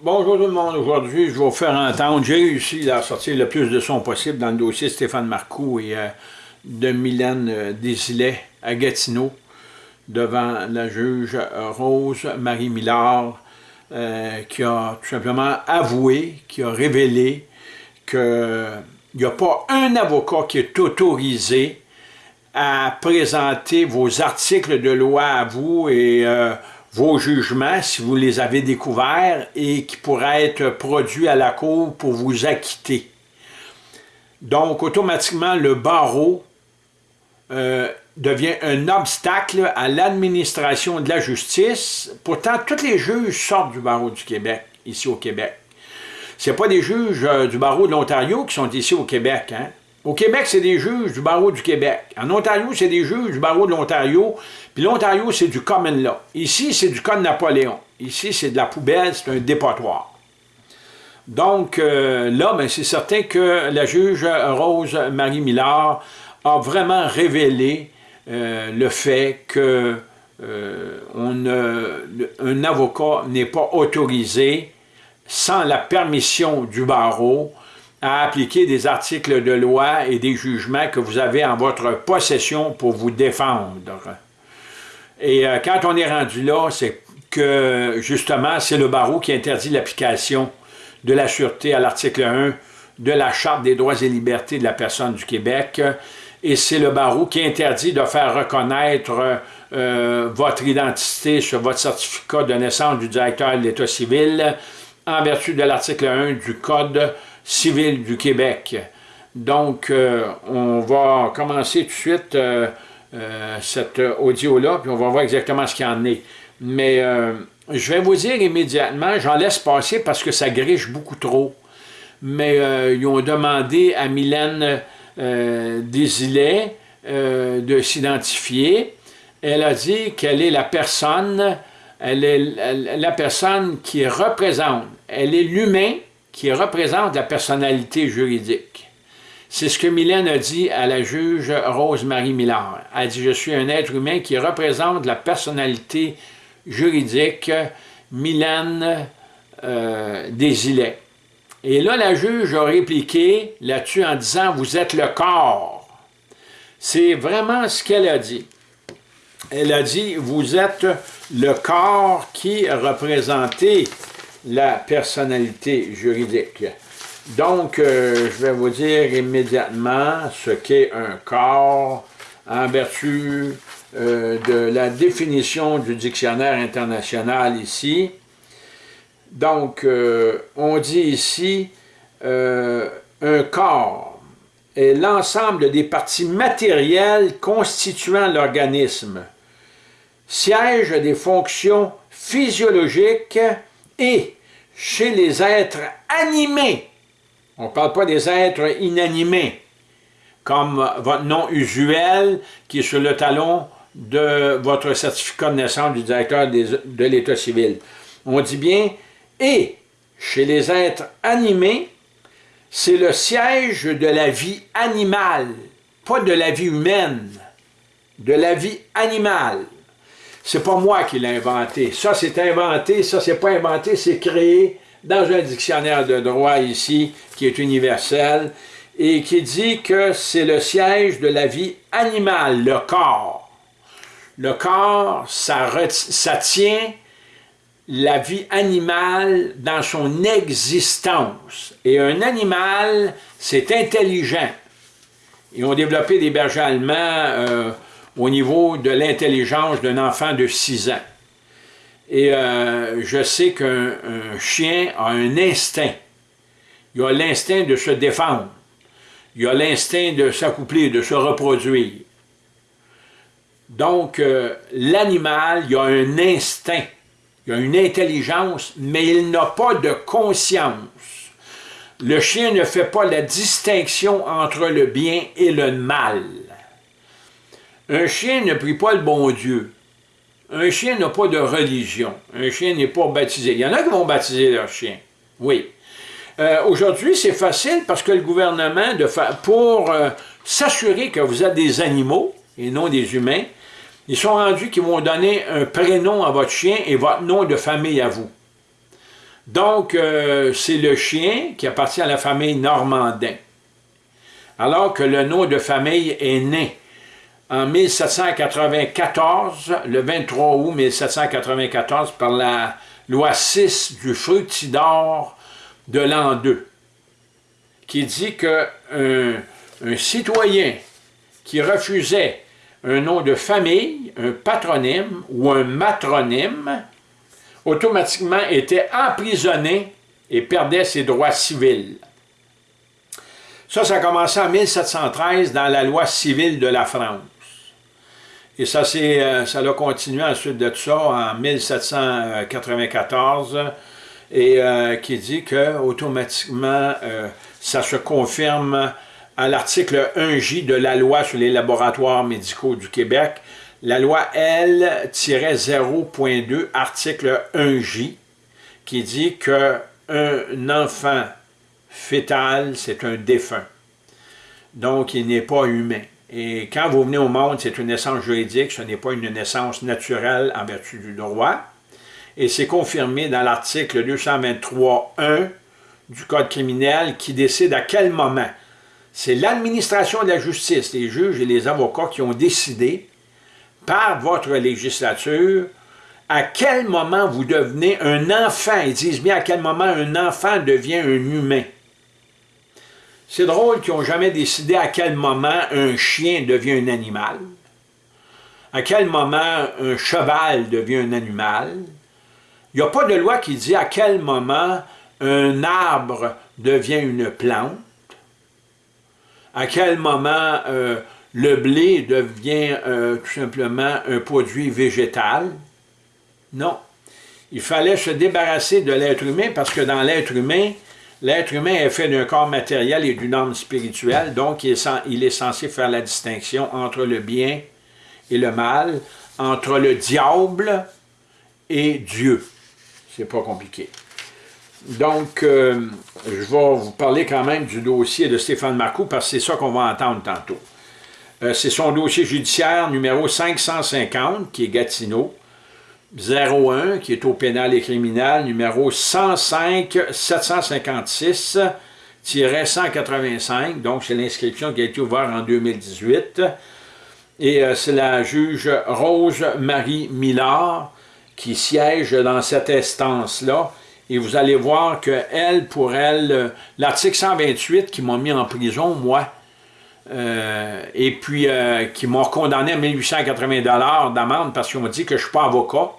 Bonjour tout le monde, aujourd'hui je vais vous faire entendre, j'ai réussi à sortir le plus de son possible dans le dossier Stéphane Marcoux et euh, de Mylène euh, Desilets à Gatineau devant la juge Rose Marie Millard euh, qui a tout simplement avoué, qui a révélé qu'il n'y a pas un avocat qui est autorisé à présenter vos articles de loi à vous et vos jugements, si vous les avez découverts, et qui pourraient être produits à la Cour pour vous acquitter. Donc, automatiquement, le barreau euh, devient un obstacle à l'administration de la justice. Pourtant, tous les juges sortent du barreau du Québec, ici au Québec. Ce pas des juges euh, du barreau de l'Ontario qui sont ici au Québec. Hein? Au Québec, c'est des juges du barreau du Québec. En Ontario, c'est des juges du barreau de l'Ontario. Puis l'Ontario, c'est du common law. Ici, c'est du code Napoléon. Ici, c'est de la poubelle, c'est un dépotoir. Donc euh, là, ben, c'est certain que la juge Rose-Marie Millard a vraiment révélé euh, le fait que euh, avocat n'est pas autorisé sans la permission du barreau à appliquer des articles de loi et des jugements que vous avez en votre possession pour vous défendre. Et euh, quand on est rendu là, c'est que justement, c'est le barreau qui interdit l'application de la sûreté à l'article 1 de la Charte des droits et libertés de la personne du Québec, et c'est le barreau qui interdit de faire reconnaître euh, votre identité sur votre certificat de naissance du directeur de l'État civil en vertu de l'article 1 du Code civil du Québec. Donc, euh, on va commencer tout de suite euh, euh, cet audio-là, puis on va voir exactement ce qu'il en est. Mais je vais vous dire immédiatement, j'en laisse passer parce que ça griche beaucoup trop. Mais ils ont demandé à Mylène Desilets de s'identifier. Elle a dit qu'elle est la personne, elle est la personne qui représente, elle est l'humain qui représente la personnalité juridique. C'est ce que Mylène a dit à la juge Rose-Marie Millard. Elle a dit « Je suis un être humain qui représente la personnalité juridique Mylène euh, Desilets. » Et là, la juge a répliqué là-dessus en disant « Vous êtes le corps. » C'est vraiment ce qu'elle a dit. Elle a dit « Vous êtes le corps qui représentait la personnalité juridique. Donc, euh, je vais vous dire immédiatement ce qu'est un corps en vertu euh, de la définition du dictionnaire international ici. Donc, euh, on dit ici un corps est l'ensemble des parties matérielles constituant l'organisme, siège des fonctions physiologiques et chez les êtres animés, on ne parle pas des êtres inanimés, comme votre nom usuel qui est sur le talon de votre certificat de naissance du directeur de l'État civil. On dit bien « et chez les êtres animés, c'est le siège de la vie animale, pas de la vie humaine, de la vie animale. C'est pas moi qui l'ai inventé. Ça, c'est inventé. Ça, c'est pas inventé. C'est créé dans un dictionnaire de droit ici, qui est universel, et qui dit que c'est le siège de la vie animale, le corps. Le corps, ça, tient la vie animale dans son existence. Et un animal, c'est intelligent. Ils ont développé des bergers allemands euh, au niveau de l'intelligence d'un enfant de 6 ans. Et euh, je sais qu'un chien a un instinct. Il a l'instinct de se défendre. Il a l'instinct de s'accoupler, de se reproduire. Donc, euh, l'animal, il a un instinct. Il a une intelligence, mais il n'a pas de conscience. Le chien ne fait pas la distinction entre le bien et le mal. Un chien ne prie pas le bon Dieu. Un chien n'a pas de religion. Un chien n'est pas baptisé. Il y en a qui vont baptiser leur chien. Oui. Euh, aujourd'hui, c'est facile parce que le gouvernement, pour euh, s'assurer que vous êtes des animaux et non des humains, ils sont rendus qu'ils vont donner un prénom à votre chien et votre nom de famille à vous. Donc, euh, c'est le chien qui appartient à la famille Normandin. Alors que le nom de famille est né en 1794, le 23 août 1794, par la loi 6 du fructidor de l'an 2, qui dit qu'un un citoyen qui refusait un nom de famille, un patronyme ou un matronyme, automatiquement était emprisonné et perdait ses droits civils. Ça, ça a commencé en 1713 dans la loi civile de la France. Et ça, euh, ça a continué ensuite de ça en 1794 et euh, qui dit que automatiquement euh, ça se confirme à l'article 1J de la loi sur les laboratoires médicaux du Québec, la loi L-0.2, article 1J, qui dit qu'un enfant fétal, c'est un défunt. Donc, il n'est pas humain. Et quand vous venez au monde, c'est une naissance juridique, ce n'est pas une naissance naturelle en vertu du droit. Et c'est confirmé dans l'article 223.1 du Code criminel qui décide à quel moment. C'est l'administration de la justice, les juges et les avocats qui ont décidé, par votre législature, à quel moment vous devenez un enfant. Ils disent bien à quel moment un enfant devient un humain. C'est drôle qu'ils n'ont jamais décidé à quel moment un chien devient un animal, à quel moment un cheval devient un animal. Il n'y a pas de loi qui dit à quel moment un arbre devient une plante, à quel moment euh, le blé devient euh, tout simplement un produit végétal. Non. Il fallait se débarrasser de l'être humain parce que dans l'être humain, L'être humain est fait d'un corps matériel et d'une âme spirituelle, donc il est, censé faire la distinction entre le bien et le mal, entre le diable et Dieu. C'est pas compliqué. Donc, euh, je vais vous parler quand même du dossier de Stéphane Marcoux, parce que c'est ça qu'on va entendre tantôt. Euh, c'est son dossier judiciaire numéro 550, qui est Gatineau, 01, qui est au pénal et criminel, numéro 105-756-185, donc c'est l'inscription qui a été ouverte en 2018. Et euh, c'est la juge Rose-Marie Millard qui siège dans cette instance-là. Et vous allez voir que elle, pour elle, euh, l'article 128 qui m'a mis en prison, moi, euh, et puis qui m'ont condamné à 1880 d'amende parce qu'on m'a dit que je ne suis pas avocat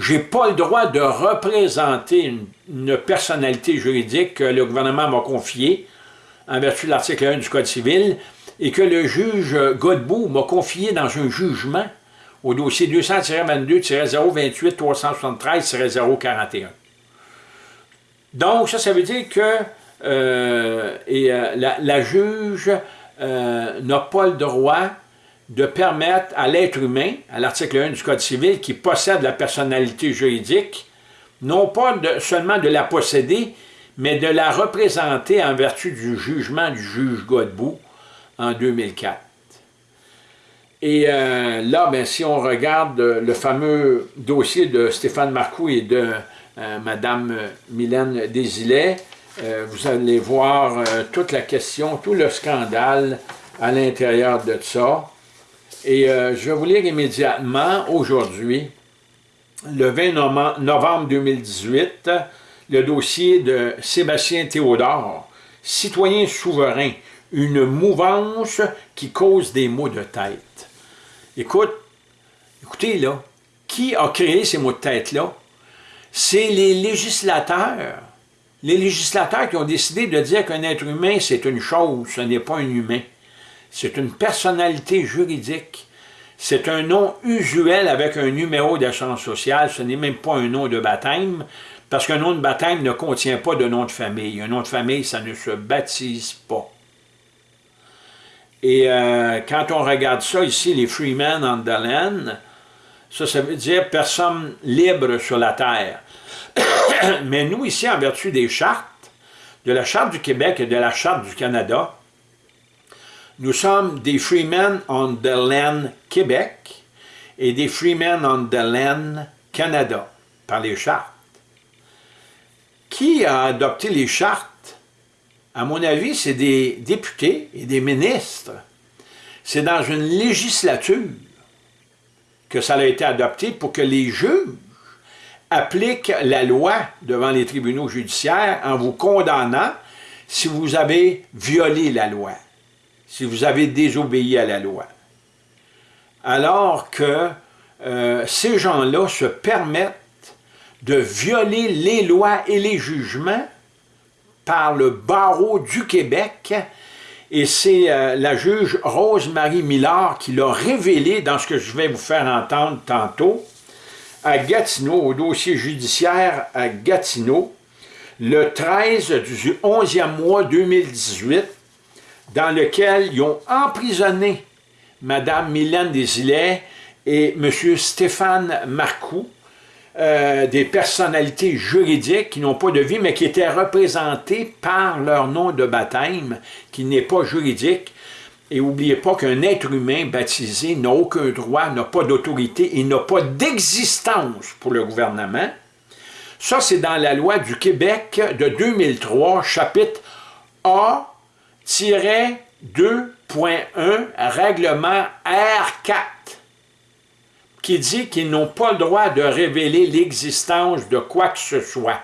j'ai pas le droit de représenter une, personnalité juridique que le gouvernement m'a confiée en vertu de l'article 1 du Code civil et que le juge Godbout m'a confié dans un jugement au dossier 200-22-028-373-041. Donc, ça, ça veut dire que euh, euh, la, juge euh, n'a pas le droit de permettre à l'être humain, à l'article 1 du Code civil, qui possède la personnalité juridique, non pas seulement de la posséder, mais de la représenter en vertu du jugement du juge Godbout en 2004. Et euh, là, ben, si on regarde le fameux dossier de Stéphane Marcoux et de euh, Mme Mylène Desilets, euh, vous allez voir toute la question, tout le scandale à l'intérieur de ça. Et euh, je vais vous lire immédiatement, aujourd'hui, le 20 novembre 2018, le dossier de Sébastien Théodore, citoyen souverain, une mouvance qui cause des maux de tête. Écoute, écoutez là, qui a créé ces maux de tête-là? C'est les législateurs. Les législateurs qui ont décidé de dire qu'un être humain, c'est une chose, ce n'est pas un humain. C'est une personnalité juridique. C'est un nom usuel avec un numéro d'assurance sociale. Ce n'est même pas un nom de baptême, parce qu'un nom de baptême ne contient pas de nom de famille. Un nom de famille, ça ne se baptise pas. Et euh, quand on regarde ça ici, les Freemen land, ça, ça veut dire personne libre sur la terre. Mais nous, ici, en vertu des chartes, de la Charte du Québec et de la Charte du Canada, nous sommes des Freemen on the Land Québec et des Freemen on the Land Canada, par les chartes. qui a adopté les chartes? À mon avis, c'est des députés et des ministres. C'est dans une législature que ça a été adopté pour que les juges appliquent la loi devant les tribunaux judiciaires en vous condamnant si vous avez violé la loi, si vous avez désobéi à la loi. Alors que euh, ces gens-là se permettent de violer les lois et les jugements par le barreau du Québec et c'est euh, la juge Rose-Marie Millard qui l'a révélé dans ce que je vais vous faire entendre tantôt à Gatineau, au dossier judiciaire à Gatineau, le 13 du 11e mois 2018, dans lequel ils ont emprisonné Mme Mylène Desilets et M. Stéphane Marcoux, euh, des personnalités juridiques qui n'ont pas de vie, mais qui étaient représentées par leur nom de baptême, qui n'est pas juridique. Et n'oubliez pas qu'un être humain baptisé n'a aucun droit, n'a pas d'autorité et n'a pas d'existence pour le gouvernement. Ça, c'est dans la loi du Québec de 2003, chapitre A-2.1, règlement R4 qui dit qu'ils n'ont pas le droit de révéler l'existence de quoi que ce soit.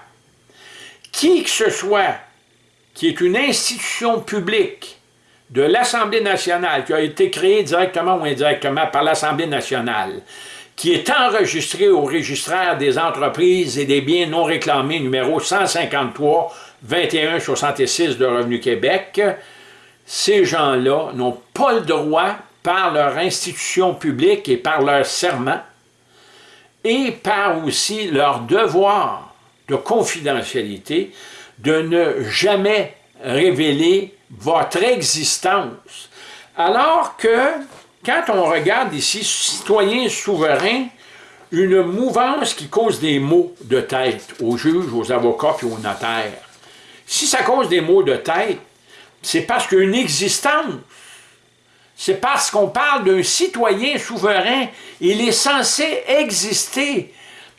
Qui que ce soit qui est une institution publique de l'Assemblée nationale, qui a été créée directement ou indirectement par l'Assemblée nationale, qui est enregistrée au registraire des entreprises et des biens non réclamés numéro 153 21 66 de Revenu Québec, ces gens-là n'ont pas le droit par leur institution publique et par leur serment, et par aussi leur devoir de confidentialité de ne jamais révéler votre existence. Alors que, quand on regarde ici, citoyens souverains, une mouvance qui cause des maux de tête aux juges, aux avocats et aux notaires. Si ça cause des maux de tête, c'est parce qu'une existence c'est parce qu'on parle d'un citoyen souverain. Il est censé exister.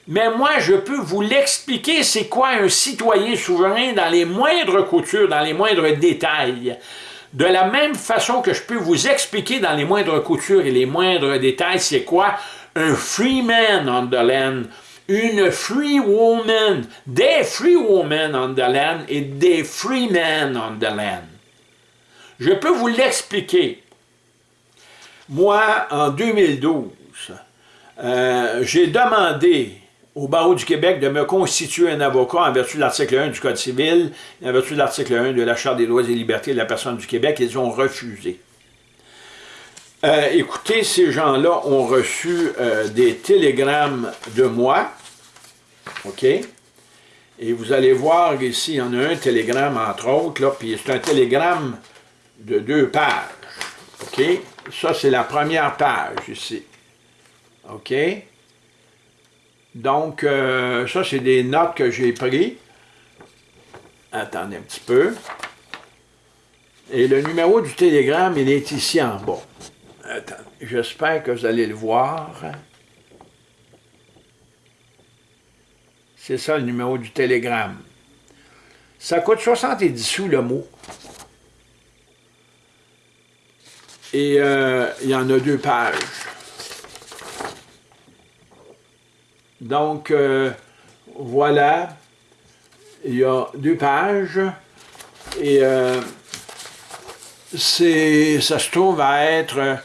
Mais moi, je peux vous l'expliquer, c'est quoi un citoyen souverain dans les moindres coutures, dans les moindres détails. De la même façon que je peux vous expliquer dans les moindres coutures et les moindres détails, c'est quoi un free man on the land, une free woman, des free women on the land et des free men on the land. Je peux vous l'expliquer. Moi, en 2012, euh, j'ai demandé au barreau du Québec de me constituer un avocat en vertu de l'article 1 du Code civil, en vertu de l'article 1 de la Charte des droits et libertés de la personne du Québec. Ils ont refusé. Euh, écoutez, ces gens-là ont reçu euh, des télégrammes de moi, OK? Et vous allez voir ici, il y en a un télégramme, entre autres, puis c'est un télégramme de deux pages, OK? Ça, c'est la première page ici. OK? Donc, euh, ça, c'est des notes que j'ai prises. Attendez un petit peu. Et le numéro du télégramme, il est ici en bas. J'espère que vous allez le voir. C'est ça le numéro du télégramme. Ça coûte 70 sous le mot. Et euh, il y en a deux pages. Donc, euh, voilà, il y a deux pages. Et euh, ça se trouve à être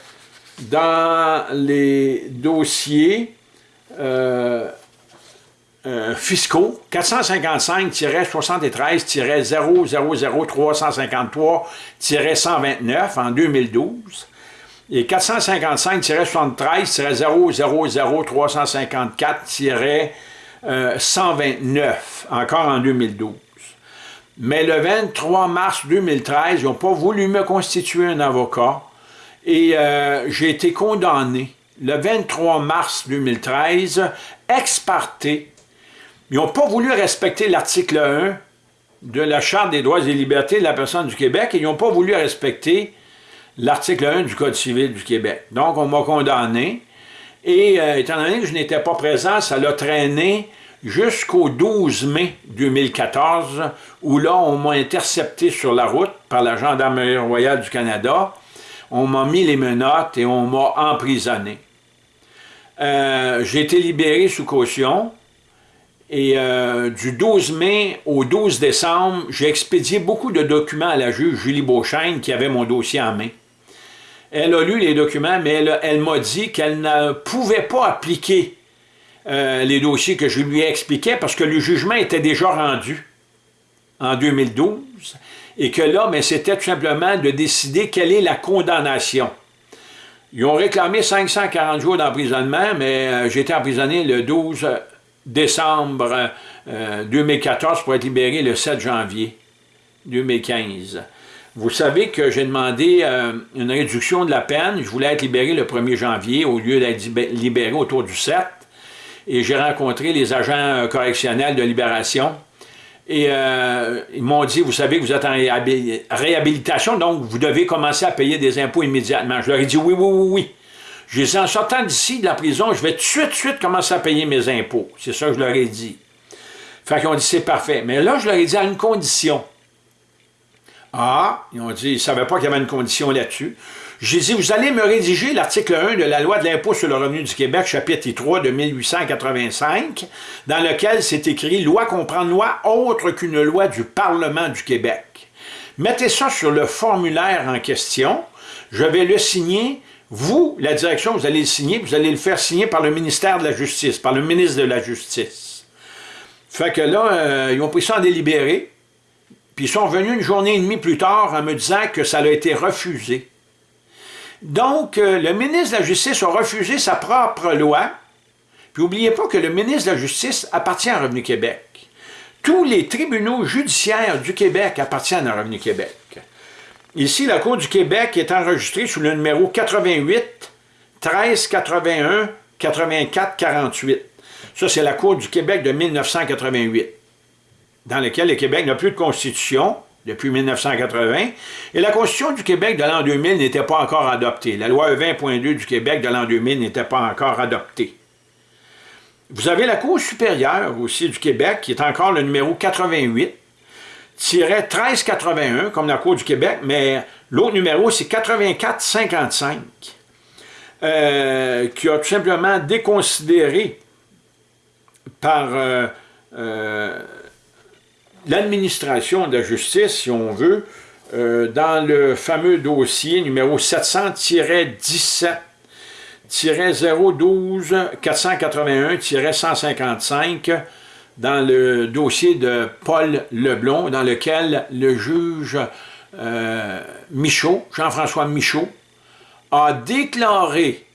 dans les dossiers fiscaux 455-73-000353-129 en 2012 et 455-000-354-129 encore en 2012. Mais le 23 mars 2013, ils n'ont pas voulu me constituer un avocat et euh, j'ai été condamné le 23 mars 2013, ex parte, ils n'ont pas voulu respecter l'article 1 de la Charte des droits et libertés de la personne du Québec et ils n'ont pas voulu respecter l'article 1 du Code civil du Québec. Donc, on m'a condamné et euh, étant donné que je n'étais pas présent, ça l'a traîné jusqu'au 12 mai 2014, où là, on m'a intercepté sur la route par la Gendarmerie royale du Canada. On m'a mis les menottes et on m'a emprisonné. Euh, j'ai été libéré sous caution. Et euh, du 12 mai au 12 décembre, j'ai expédié beaucoup de documents à la juge Julie Beauchesne qui avait mon dossier en main. Elle a lu les documents, mais elle, m'a dit qu'elle ne pouvait pas appliquer euh, les dossiers que je lui ai expliqués parce que le jugement était déjà rendu en 2012 et que là, c'était tout simplement de décider quelle est la condamnation. Ils ont réclamé 540 jours d'emprisonnement, mais euh, j'ai été emprisonné le 12 décembre 2014 euh, pour être libéré le 7 janvier 2015. Vous savez que j'ai demandé euh, une réduction de la peine. Je voulais être libéré le 1er janvier au lieu d'être libéré autour du 7. Et j'ai rencontré les agents euh, correctionnels de libération. Et euh, ils m'ont dit, vous savez que vous êtes en réhabilitation, donc vous devez commencer à payer des impôts immédiatement. Je leur ai dit, oui, oui, oui, oui. J'ai dit, en sortant d'ici, de la prison, je vais tout de suite, suite commencer à payer mes impôts. C'est ça que je leur ai dit. Fait qu'ils ont dit, c'est parfait. Mais là, je leur ai dit à une condition. Ah, ils ont dit, ils ne savaient pas qu'il y avait une condition là-dessus. J'ai dit, vous allez me rédiger l'article 1 de la loi de l'impôt sur le revenu du Québec, chapitre 3 de 1885, dans lequel c'est écrit « Loi comprend loi autre qu'une loi du Parlement du Québec ». Mettez ça sur le formulaire en question, je vais le signer, vous, la direction, vous allez le signer, vous allez le faire signer par le ministère de la Justice, par le ministre de la Justice. Fait que là, euh, ils ont pris ça en délibéré, puis ils sont revenus une journée et demie plus tard en me disant que ça a été refusé. Donc, euh, le ministre de la Justice a refusé sa propre loi. Puis n'oubliez pas que le ministre de la Justice appartient à Revenu Québec. Tous les tribunaux judiciaires du Québec appartiennent à Revenu Québec. Ici, la Cour du Québec est enregistrée sous le numéro 88 13 81 84 48. Ça, c'est la Cour du Québec de 1988, dans laquelle le Québec n'a plus de constitution, depuis 1980, et la Constitution du Québec de l'an 2000 n'était pas encore adoptée. La loi 20.2 du Québec de l'an 2000 n'était pas encore adoptée. Vous avez la Cour supérieure aussi du Québec, qui est encore le numéro 88, 1381, comme la Cour du Québec, mais l'autre numéro, c'est 8455, euh, qui a tout simplement déconsidéré par... Euh, euh, l'administration de la justice, si on veut, dans le fameux dossier numéro 700-17 012 481-155 dans le dossier de Paul Leblon, dans lequel le juge euh, Michaud, Jean-François Michaud, a déclaré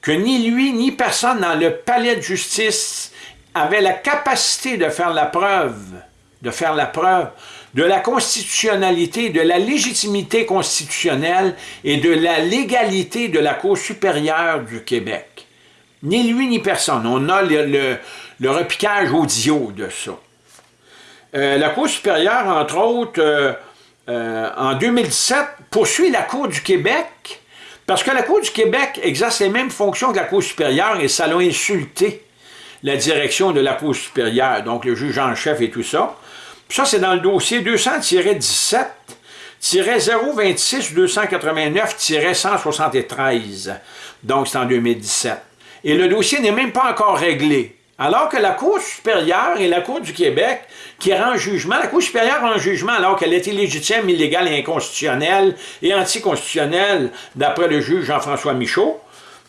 que ni lui ni personne dans le palais de justice avait la capacité de faire la preuve de faire la preuve de la constitutionnalité, de la légitimité constitutionnelle et de la légalité de la Cour supérieure du Québec. Ni lui ni personne. On a le, repiquage audio de ça. Euh, la Cour supérieure, entre autres, euh, euh, en 2017, poursuit la Cour du Québec parce que la Cour du Québec exerce les mêmes fonctions que la Cour supérieure et ça l'a insulté la direction de la Cour supérieure, donc le juge en chef et tout ça. Ça, c'est dans le dossier 200-17 026-289-173. Donc, c'est en 2017. Et le dossier n'est même pas encore réglé. Alors que la Cour supérieure et la Cour du Québec, qui rend jugement, la Cour supérieure rend jugement alors qu'elle est illégitime, illégale et inconstitutionnelle et anticonstitutionnelle, d'après le juge Jean-François Michaud,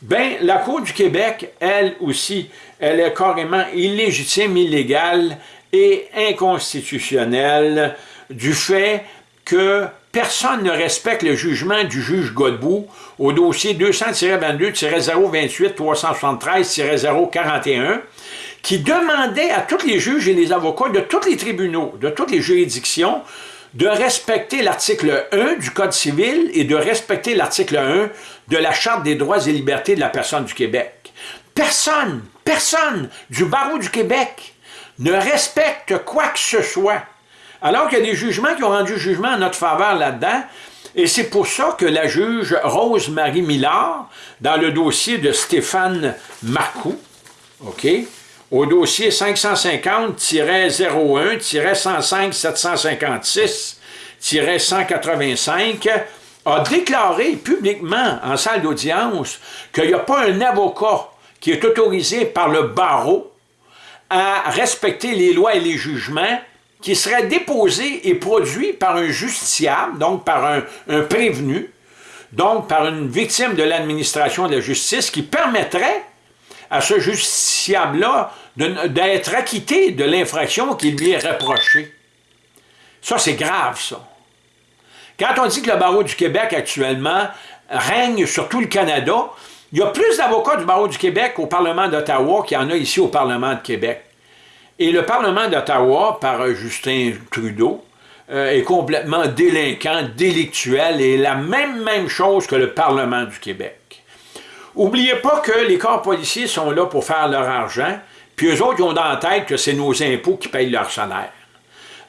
ben la Cour du Québec, elle aussi, elle est carrément illégitime, illégale et inconstitutionnel du fait que personne ne respecte le jugement du juge Godbout au dossier 200-22-028-373-041 qui demandait à tous les juges et les avocats de tous les tribunaux, de toutes les juridictions, de respecter l'article 1 du Code civil et de respecter l'article 1 de la Charte des droits et libertés de la personne du Québec. Personne, personne du barreau du Québec ne respecte quoi que ce soit. Alors qu'il y a des jugements qui ont rendu jugement en notre faveur là-dedans, et c'est pour ça que la juge Rose-Marie Millard, dans le dossier de Stéphane Marcoux, au dossier 550-01-105-756-185, a déclaré publiquement en salle d'audience qu'il n'y a pas un avocat qui est autorisé par le barreau à respecter les lois et les jugements qui seraient déposés et produits par un justiciable, donc par un, un prévenu, donc par une victime de l'administration de la justice qui permettrait à ce justiciable-là d'être acquitté de l'infraction qui lui est reprochée. Ça, c'est grave, ça. Quand on dit que le barreau du Québec actuellement règne sur tout le Canada, il y a plus d'avocats du barreau du Québec au Parlement d'Ottawa qu'il y en a ici au Parlement de Québec. Et le Parlement d'Ottawa, par Justin Trudeau, euh, est complètement délinquant, délictuel, et la même, chose que le Parlement du Québec. Oubliez pas que les corps policiers sont là pour faire leur argent, puis eux autres, ont dans la tête que c'est nos impôts qui payent leur salaire.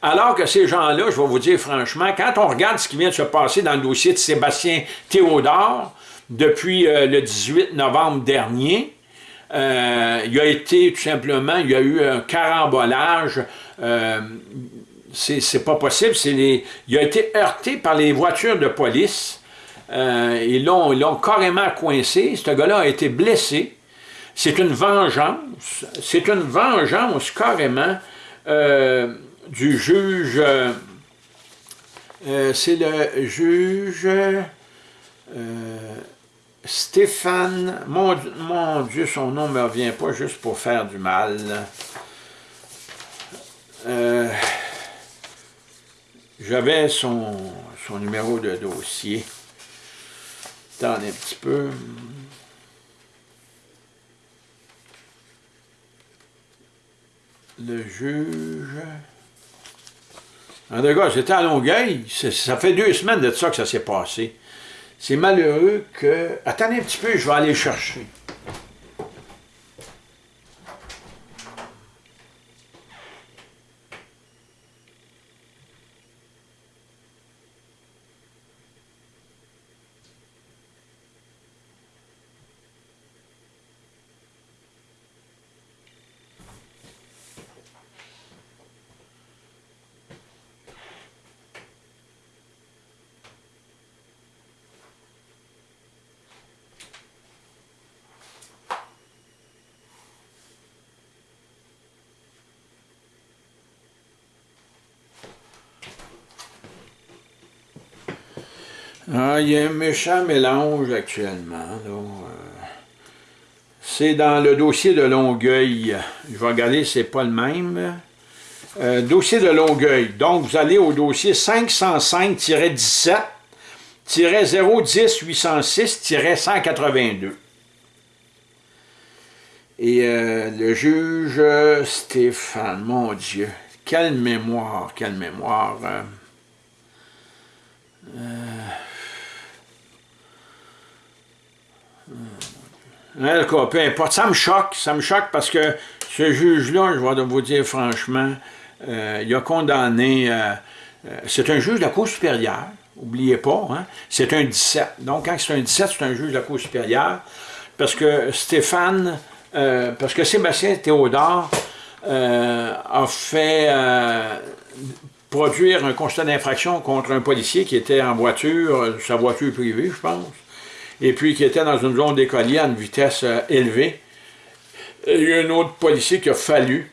Alors que ces gens-là, je vais vous dire franchement, quand on regarde ce qui vient de se passer dans le dossier de Sébastien Théodore, depuis euh, le 18 novembre dernier, euh, il a été tout simplement, il y a eu un carambolage, euh, c'est pas possible, les, il a été heurté par les voitures de police, ils l'ont carrément coincé, ce gars-là a été blessé, c'est une vengeance, c'est une vengeance carrément, du juge, euh, euh, c'est le juge euh, Stéphane, mon, Dieu, son nom ne me revient pas juste pour faire du mal. J'avais son, son numéro de dossier. Attendez un petit peu. Le juge... En tout cas, j'étais à Longueuil, ça fait deux semaines de ça que ça s'est passé. C'est malheureux que... Attendez un petit peu, je vais aller chercher. Il y a un méchant mélange actuellement. Euh. C'est dans le dossier de Longueuil. Je vais regarder, c'est pas le même. Euh, dossier de Longueuil. Donc, vous allez au dossier 505-17 010 806-182. Et euh, le juge Stéphane, mon Dieu, quelle mémoire, quelle mémoire. En peu importe. Ça me choque, ça me choque parce que ce juge-là, je vais vous dire franchement, euh, il a condamné, euh, euh, c'est un juge de la Cour supérieure, n'oubliez pas, hein? c'est un 17. Donc, quand c'est un 17, c'est un juge de la Cour supérieure, parce que Stéphane, parce que Sébastien Théodore a fait produire un constat d'infraction contre un policier qui était en voiture, sa voiture privée, je pense, et puis qui était dans une zone d'écolier à une vitesse euh, élevée. Il y a un autre policier qui a fallu,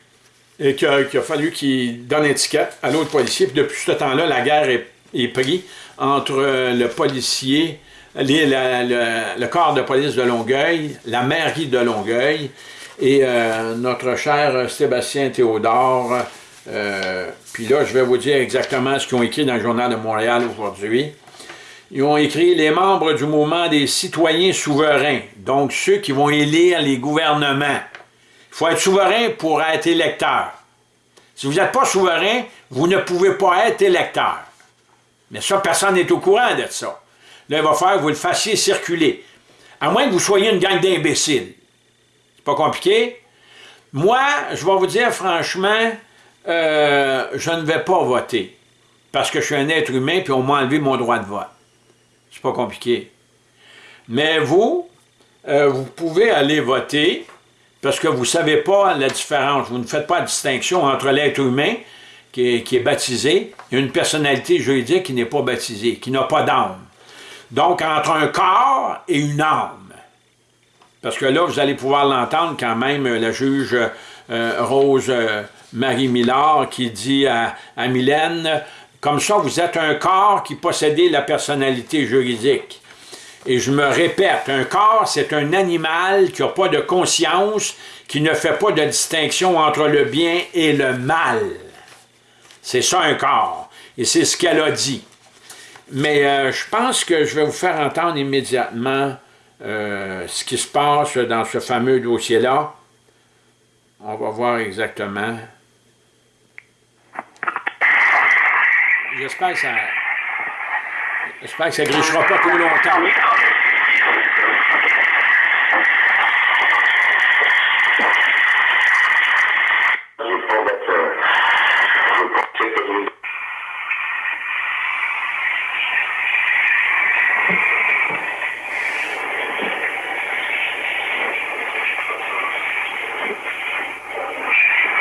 et qui a, fallu qu'il donne étiquette à l'autre policier. Puis depuis ce temps-là, la guerre est, prise entre euh, le policier, le, corps de police de Longueuil, la mairie de Longueuil et euh, notre cher Sébastien Théodore. puis là, je vais vous dire exactement ce qu'ils ont écrit dans le Journal de Montréal aujourd'hui ils ont écrit « Les membres du mouvement des citoyens souverains », donc ceux qui vont élire les gouvernements. Il faut être souverain pour être électeur. Si vous n'êtes pas souverain, vous ne pouvez pas être électeur. Mais ça, personne n'est au courant de ça. Là, il va falloir que vous le fassiez circuler. À moins que vous soyez une gang d'imbéciles. C'est pas compliqué. Moi, je vais vous dire franchement, euh, je ne vais pas voter. Parce que je suis un être humain, puis on m'a enlevé mon droit de vote. C'est pas compliqué. Mais vous, euh, vous pouvez aller voter, parce que vous ne savez pas la différence, vous ne faites pas la distinction entre l'être humain qui est, baptisé et une personnalité juridique qui n'est pas baptisée, qui n'a pas d'âme. Donc, entre un corps et une âme. Parce que là, vous allez pouvoir l'entendre quand même, la juge euh, Rose euh, Marie Millard qui dit à, à Mylène, comme ça, vous êtes un corps qui possédait la personnalité juridique. Et je me répète, un corps, c'est un animal qui n'a pas de conscience, qui ne fait pas de distinction entre le bien et le mal. C'est ça un corps. Et c'est ce qu'elle a dit. Mais euh, je pense que je vais vous faire entendre immédiatement euh, ce qui se passe dans ce fameux dossier-là. On va voir exactement. J'espère que ça... J'espère que ça grichera pas trop longtemps.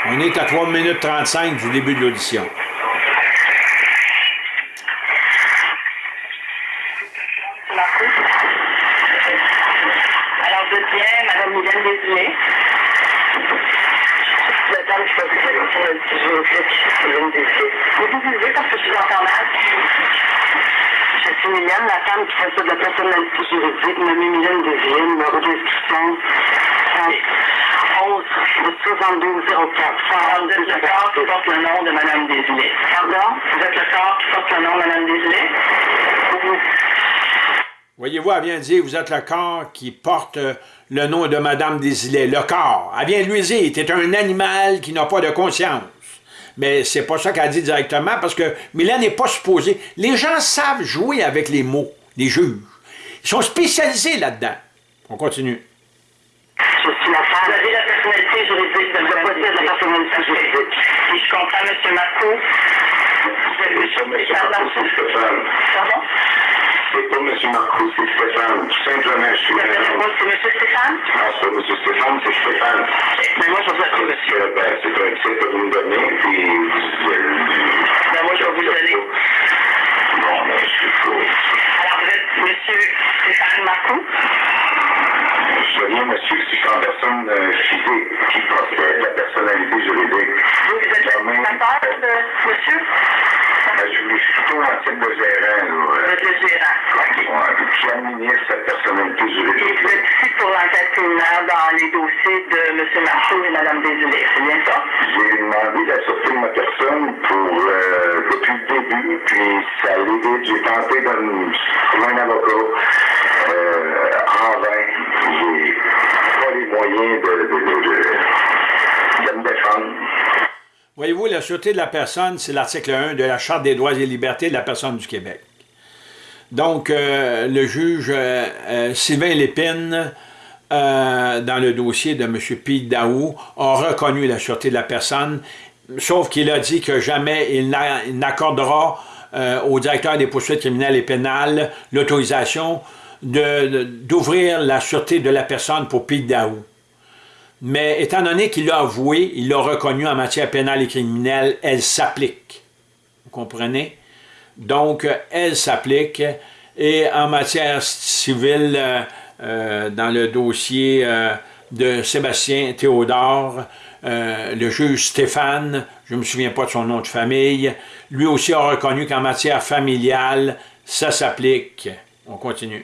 On est à 3 minutes 35 du début de l'audition. Je suis Mylène, la femme qui fait ça de la personnalité juridique, nommée Mylène Deville, numéro d'inscription 11 corps qui porte le nom de Mme Pardon? Vous êtes le corps qui porte le nom de Mme Desilets? Voyez-vous, elle vient de dire, vous êtes le corps qui porte euh, le nom de Madame Desilets. Le corps. Elle vient de lui dire, es un animal qui n'a pas de conscience. Mais c'est pas ça qu'elle dit directement, parce que Mylène n'est pas supposée. Les gens savent jouer avec les mots, les juges. Ils sont spécialisés là-dedans. On continue. Je suis la femme. Vous avez la personnalité juridique de la personnalité juridique. Si je comprends, M. Marco, vous avez... Pardon? C'est pas M. Marcoux, c'est Stéphane. simplement, je suis... C'est M. Stéphane? Non, c'est pas M. Stéphane, c'est Stéphane. Mais moi, je vais appeler monsieur. Euh, ben, c'est un titre que vous me donnez, puis vous... Ben, moi, je vais vous donner. Bon, ben, je suis fou. Alors, vous êtes M. Stéphane Marcoux? Je viens, monsieur, si je suis en personne euh, physique qui possède la personnalité juridique. Vous, vous êtes le de monsieur? Ben, je suis plutôt en titre de gérant, là. Vous êtes le gérant. Ouais, qui administre cette personnalité juridique. Et vous êtes ici pour l'enquête criminelle dans les dossiers de M. Marceau et Mme Désilé, c'est bien ça? J'ai demandé la sortie de ma personne pour, euh, depuis le début, puis ça allait vite. J'ai tenté de trouver un avocat euh, en vain. Pas les moyens de. Voyez-vous, la sûreté de la personne, c'est l'article 1 de la Charte des droits et libertés de la personne du Québec. Donc, euh, le juge euh, euh, Sylvain Lépine, dans le dossier de M. Pete Daou, a reconnu la sûreté de la personne, sauf qu'il a dit que jamais il n'accordera au directeur des poursuites criminelles et pénales l'autorisation d'ouvrir la sûreté de la personne pour Pete. Mais étant donné qu'il l'a avoué, il l'a reconnu en matière pénale et criminelle, elle s'applique. Vous comprenez? Donc, elle s'applique. Et en matière civile, euh, euh, dans le dossier euh, de Sébastien Théodore, le juge Stéphane, je ne me souviens pas de son nom de famille, lui aussi a reconnu qu'en matière familiale, ça s'applique. On continue.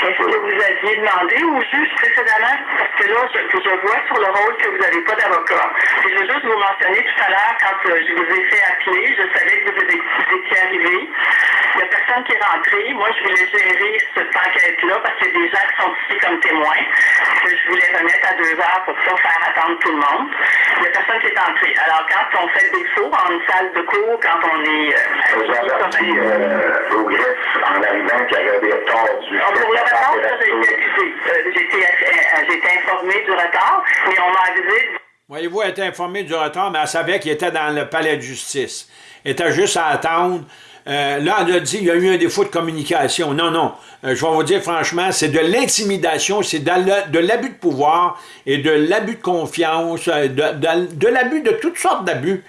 Est-ce que vous aviez demandé au juge précédemment? Parce que là, je, je vois sur le rôle que vous n'avez pas d'avocat. Je veux juste vous mentionner tout à l'heure, quand euh, je vous ai fait appeler, je savais que vous étiez arrivé. Il n'y a personne qui est rentré. Moi, je voulais gérer cette enquête-là parce qu'il y a des gens qui sont ici comme témoins je voulais remettre à deux heures pour pas faire attendre tout le monde. Il n'y a personne qui est entré. Alors, quand on fait le défaut en une salle de cours, quand on est... Euh, euh, au greffe en arrivant qu'il y avait des retards du... Retard. Euh, j'ai été informé du retard, mais on m'a avisé... Voyez-vous, elle était informée du retard, mais elle savait qu'il était dans le palais de justice. Elle était juste à attendre euh, là, elle a dit qu'il y a eu un défaut de communication. Non, non. Euh, je vais vous dire franchement, c'est de l'intimidation, c'est de l'abus de pouvoir et de l'abus de confiance, de, l'abus de toutes sortes d'abus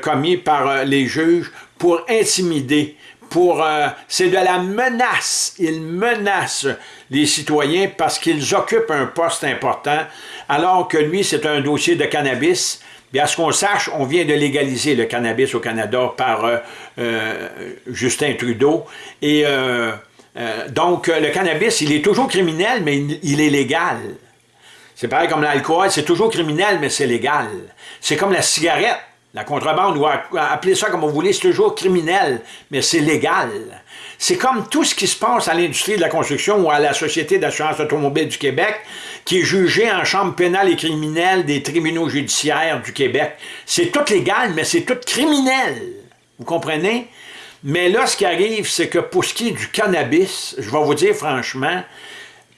commis par les juges pour intimider pour c'est de la menace. Ils menacent les citoyens parce qu'ils occupent un poste important, alors que lui, c'est un dossier de cannabis. Bien, à ce qu'on sache, on vient de légaliser le cannabis au Canada par euh, euh, Justin Trudeau. Et euh, donc, le cannabis, il est toujours criminel, mais il, est légal. C'est pareil comme l'alcool, c'est toujours criminel, mais c'est légal. C'est comme la cigarette. La contrebande, ou appelez ça comme vous voulez, c'est toujours criminel, mais c'est légal. C'est comme tout ce qui se passe à l'industrie de la construction ou à la Société d'assurance automobile du Québec, qui est jugé en chambre pénale et criminelle des tribunaux judiciaires du Québec. C'est tout légal, mais c'est tout criminel. Vous comprenez? Mais là, ce qui arrive, c'est que pour ce qui est du cannabis, je vais vous dire franchement,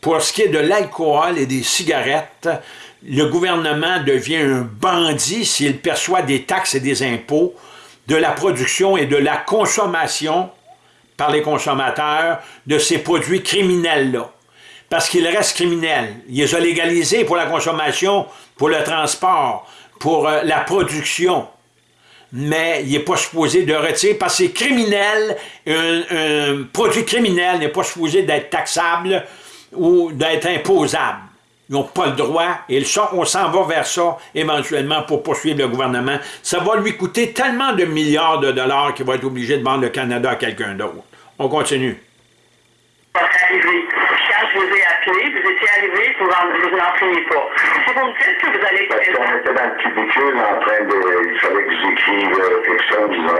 pour ce qui est de l'alcool et des cigarettes, le gouvernement devient un bandit s'il perçoit des taxes et des impôts de la production et de la consommation par les consommateurs de ces produits criminels-là. Parce qu'ils restent criminels. Ils les ont légalisés pour la consommation, pour le transport, pour euh, la production. Mais il n'est pas supposé de retirer, parce que c'est criminel, un, produit criminel n'est pas supposé d'être taxable ou d'être imposable. Ils n'ont pas le droit, et on s'en va vers ça éventuellement pour poursuivre le gouvernement. Ça va lui coûter tellement de milliards de dollars qu'il va être obligé de vendre le Canada à quelqu'un d'autre. On continue. Ai appelé, vous vous n'enseignez pas. Si vous me dites que vous allez... Parce qu'on était dans le cubicule en train de... Il fallait que j'écrive euh, quelque chose, disons.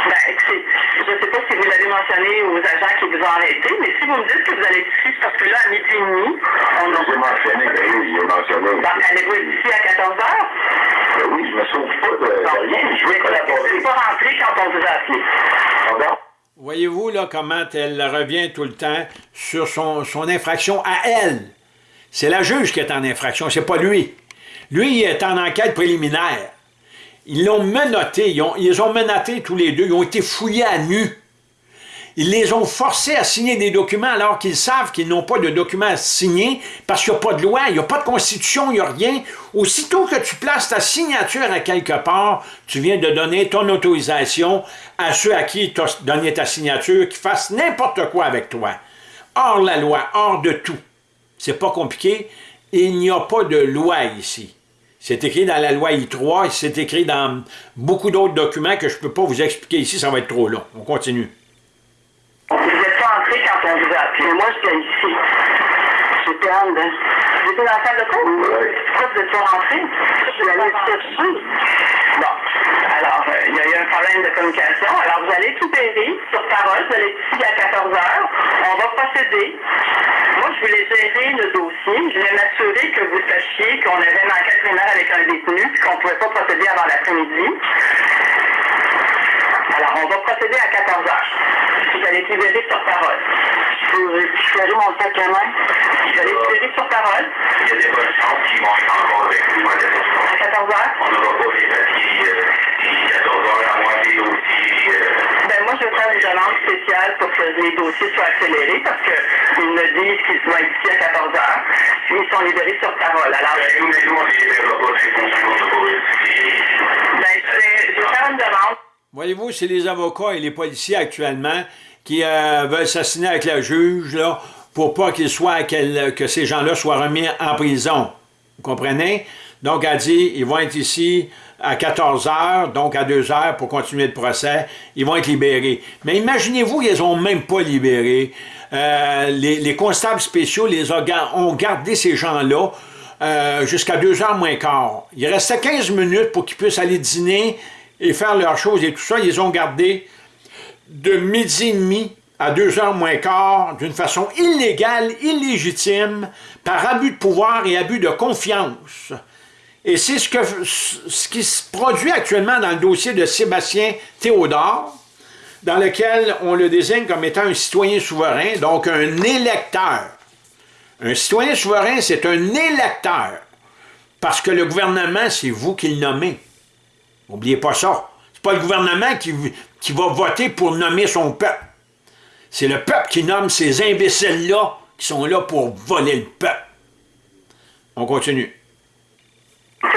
Ben, je ne sais pas si vous l'avez mentionné aux agents qui vous ont arrêté, mais si vous me dites que vous allez être ici, parce que là, à midi et demi, on a... J'ai mentionné, ben oui, j'ai mentionné. Donc, allez-vous être ici à 14 h ben oui, je me sauve pas de, rien. Je vais pas rentré quand on vous a appelé. Voyez-vous là comment elle revient tout le temps sur son, infraction à elle? C'est la juge qui est en infraction, c'est pas lui. Lui, il est en enquête préliminaire. Ils l'ont menotté, ils, ont, ils ont menotté tous les deux, ils ont été fouillés à nu. Ils les ont forcés à signer des documents alors qu'ils savent qu'ils n'ont pas de documents à signer parce qu'il n'y a pas de loi, il n'y a pas de constitution, il n'y a rien. Aussitôt que tu places ta signature à quelque part, tu viens de donner ton autorisation à ceux à qui tu as donné ta signature qui fassent n'importe quoi avec toi. Hors la loi, hors de tout. C'est pas compliqué. Il n'y a pas de loi ici. C'est écrit dans la loi I3, c'est écrit dans beaucoup d'autres documents que je ne peux pas vous expliquer ici, ça va être trop long. On continue. Vous n'êtes pas entré quand on vous a appelé. Moi, j'étais ici. J'étais en. Vous étiez dans la salle de cours? Oui. Pourquoi vous n'êtes pas rentré? Je suis allée. Bon. Alors, euh, il y a eu un problème de communication. Alors, vous allez tout périr sur parole. Vous allez ici à 14 h On va procéder. Moi, je voulais gérer le dossier. Je voulais m'assurer que vous sachiez qu'on avait une enquête primaire avec un détenu et qu'on ne pouvait pas procéder avant l'après-midi. Alors, on va procéder à 14 h Vous allez libéré sur parole. Je ferai mon sac à main. Libéré sur parole. Il y a des bonnes chances qu'ils vont être encore avec nous à 14 h On n'aura pas les papiers euh, 14 h à moins des dossiers. Euh... Ben, moi, je vais faire une demande spéciale pour que les dossiers soient accélérés parce qu'ils me disent qu'ils être ici à 14 h Ils sont libérés sur parole. Alors, ben, nous, nous, on les libérera pas, c'est pour Ben, je vais, je vais faire une demande. Voyez-vous, c'est les avocats et les policiers actuellement qui euh, veulent avec la juge là, pour pas que ces gens-là soient remis en prison. Vous comprenez? Donc, elle dit, ils vont être ici à 14 heures, donc à 2 heures pour continuer le procès. Ils vont être libérés. Mais imaginez-vous, ils ont même pas libéré. Euh, les, constables spéciaux les ont, gardé ces gens-là euh, jusqu'à 2 heures moins quart. Il restait 15 minutes pour qu'ils puissent aller dîner et faire leurs choses et tout ça. Ils les ont gardés de midi et demi à 2 heures moins quart d'une façon illégale, illégitime, par abus de pouvoir et abus de confiance. Et c'est ce, ce qui se produit actuellement dans le dossier de Sébastien Théodore, dans lequel on le désigne comme étant un citoyen souverain, donc un électeur. Un citoyen souverain, c'est un électeur, parce que le gouvernement, c'est vous qui le nommez. N'oubliez pas ça. C'est pas le gouvernement qui, qui va voter pour nommer son peuple. C'est le peuple qui nomme ces imbéciles-là qui sont là pour voler le peuple. On continue. Il y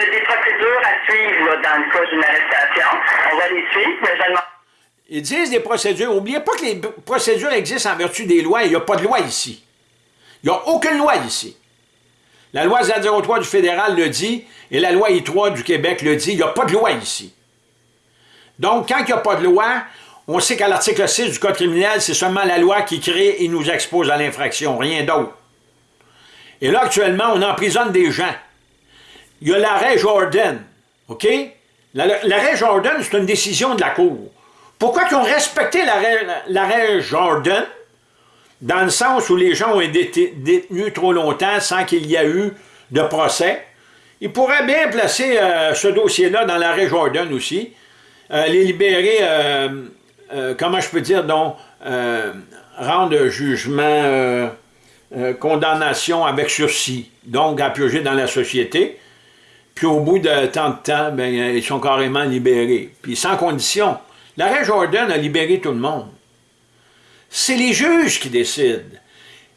a des procédures à suivre là, dans le cas d'une arrestation. On va les suivre, mais je demande Ils disent des procédures. N'oubliez pas que les procédures existent en vertu des lois. Il n'y a pas de loi ici. Il n'y a aucune loi ici. La loi 003 du fédéral le dit et la loi I3 du Québec le dit. Il n'y a pas de loi ici. Donc, quand il n'y a pas de loi, on sait qu'à l'article 6 du Code criminel, c'est seulement la loi qui crée et nous expose à l'infraction, rien d'autre. Et là, actuellement, on emprisonne des gens. Il y a l'arrêt Jordan, OK? La- L'arrêt Jordan, c'est une décision de la Cour. Pourquoi ils ont respecté l'arrêt Jordan? Dans le sens où les gens ont été détenus trop longtemps sans qu'il y ait eu de procès. Ils pourraient bien placer euh, ce dossier-là dans l'arrêt Jordan aussi. Euh, les libérer, euh, comment je peux dire, donc, rendre jugement, condamnation avec sursis, donc à purger dans la société. Puis au bout de tant de temps, ben, ils sont carrément libérés. Puis sans condition. L'arrêt Jordan a libéré tout le monde. C'est les juges qui décident.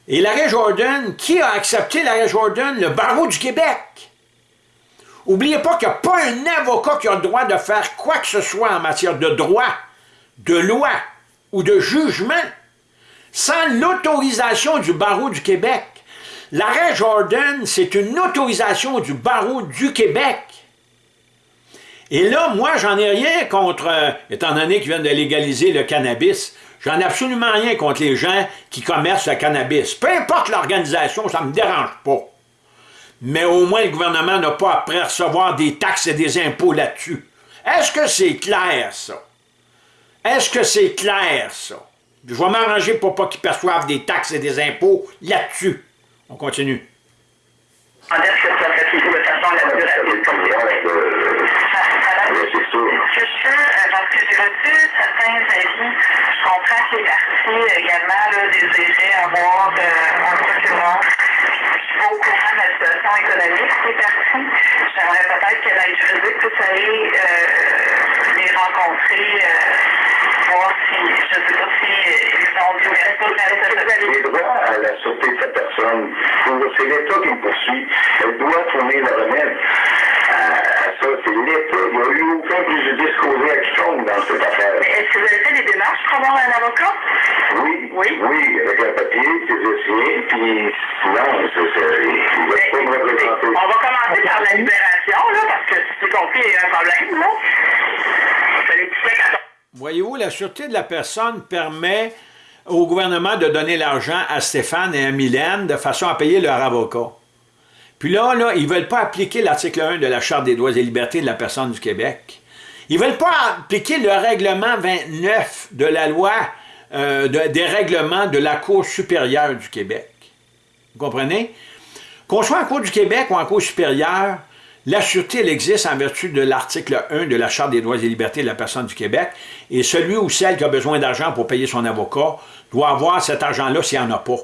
Et l'arrêt Jordan, qui a accepté l'arrêt Jordan? Le barreau du Québec? Oubliez pas qu'il n'y a pas un avocat qui a le droit de faire quoi que ce soit en matière de droit, de loi ou de jugement sans l'autorisation du barreau du Québec. L'arrêt Jordan, c'est une autorisation du barreau du Québec. Et là, moi, j'en ai rien contre, euh, étant donné qu'ils viennent de légaliser le cannabis, j'en ai absolument rien contre les gens qui commercent le cannabis. Peu importe l'organisation, ça ne me dérange pas. Mais au moins, le gouvernement n'a pas à recevoir des taxes et des impôts là-dessus. Est-ce que c'est clair, ça? Est-ce que c'est clair, ça? Je vais m'arranger pour pas qu'ils perçoivent des taxes et des impôts là-dessus. On continue. demander que ça soit fait de façon la plus rapide possible. Oui, c'est euh, parce que j'ai reçu certains avis. Je comprends que les partis également là, désiraient avoir euh, un procureur. Je suis pas au courant de la situation économique des partis. J'aimerais peut-être que l'aide juridique puisse aller euh, les rencontrer, euh, voir si, je ne sais pas si euh, ils ont respect Les droits à la sûreté de sa personne, c'est l'État qui me poursuit? Elle doit fournir le remède à ça. C'est l'État. Il n'y a eu aucun préjudice causé à quiconque dans cette affaire. Est-ce que vous avez fait des démarches pour avoir un avocat? Oui, Oui. oui, avec un papier, ses dossiers, puis sinon, c'est- va pas me représenter. On va commencer par la libération, là, parce que si j'ai compris, il y a un problème, là. Tu Voyez-vous, la sûreté de la personne permet au gouvernement de donner l'argent à Stéphane et à Mylène de façon à payer leur avocat. Puis là, là ils ne veulent pas appliquer l'article 1 de la Charte des droits et libertés de la personne du Québec. Ils ne veulent pas appliquer le règlement 29 de la loi euh, de- des règlements de la Cour supérieure du Québec. Vous comprenez? Qu'on soit en Cour du Québec ou en Cour supérieure, la sûreté, elle existe en vertu de l'article 1 de la Charte des droits et libertés de la personne du Québec, et celui ou celle qui a besoin d'argent pour payer son avocat doit avoir cet argent-là s'il n'y en a pas.